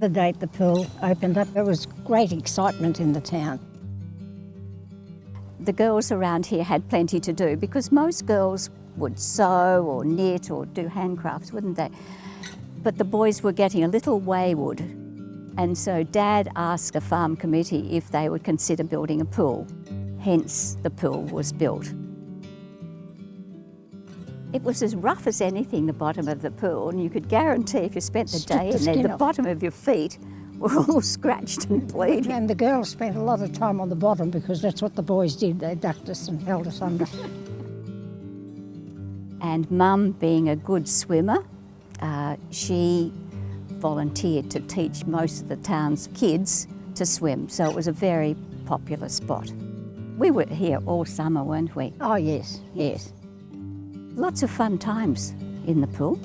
The date the pool opened up, there was great excitement in the town. The girls around here had plenty to do because most girls would sew or knit or do handcrafts, wouldn't they? But the boys were getting a little wayward and so Dad asked the farm committee if they would consider building a pool. Hence the pool was built. It was as rough as anything, the bottom of the pool, and you could guarantee if you spent the day the in there, skin the bottom of your feet were all scratched and bleeding. And the girls spent a lot of time on the bottom because that's what the boys did. They ducked us and held us under. And Mum, being a good swimmer, uh, she volunteered to teach most of the town's kids to swim, so it was a very popular spot. We were here all summer, weren't we? oh yes, yes. Lots of fun times in the pool.